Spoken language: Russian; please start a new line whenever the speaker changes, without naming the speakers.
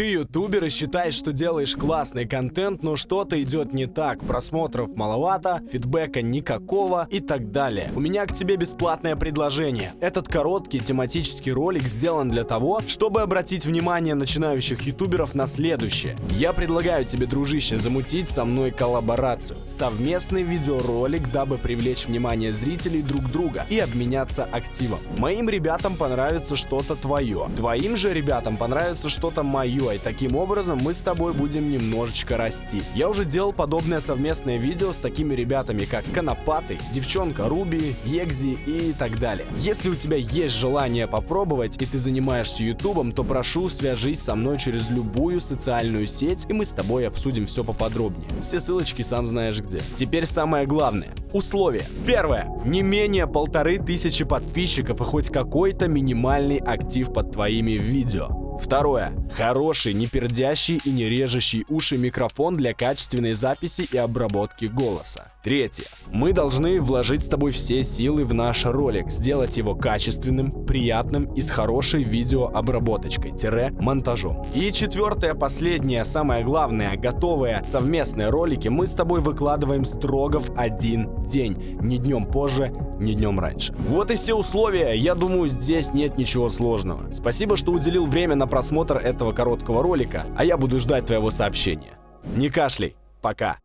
Ты ютубер и считаешь, что делаешь классный контент, но что-то идет не так. Просмотров маловато, фидбэка никакого и так далее. У меня к тебе бесплатное предложение. Этот короткий тематический ролик сделан для того, чтобы обратить внимание начинающих ютуберов на следующее. Я предлагаю тебе, дружище, замутить со мной коллаборацию. Совместный видеоролик, дабы привлечь внимание зрителей друг друга и обменяться активом. Моим ребятам понравится что-то твое. Твоим же ребятам понравится что-то мое и таким образом мы с тобой будем немножечко расти. Я уже делал подобное совместное видео с такими ребятами, как Конопатый, Девчонка Руби, Егзи и так далее. Если у тебя есть желание попробовать и ты занимаешься ютубом, то прошу свяжись со мной через любую социальную сеть и мы с тобой обсудим все поподробнее. Все ссылочки сам знаешь где. Теперь самое главное. Условия. Первое. Не менее полторы тысячи подписчиков и хоть какой-то минимальный актив под твоими видео. Второе. Хороший, не пердящий и не режущий уши микрофон для качественной записи и обработки голоса. Третье. Мы должны вложить с тобой все силы в наш ролик, сделать его качественным, приятным и с хорошей видеообработочкой-монтажом. И четвертое, последнее, самое главное, готовые совместные ролики мы с тобой выкладываем строго в один день, не днем позже, не днем раньше. Вот и все условия, я думаю, здесь нет ничего сложного. Спасибо, что уделил время на просмотр этого короткого ролика, а я буду ждать твоего сообщения. Не кашляй, пока.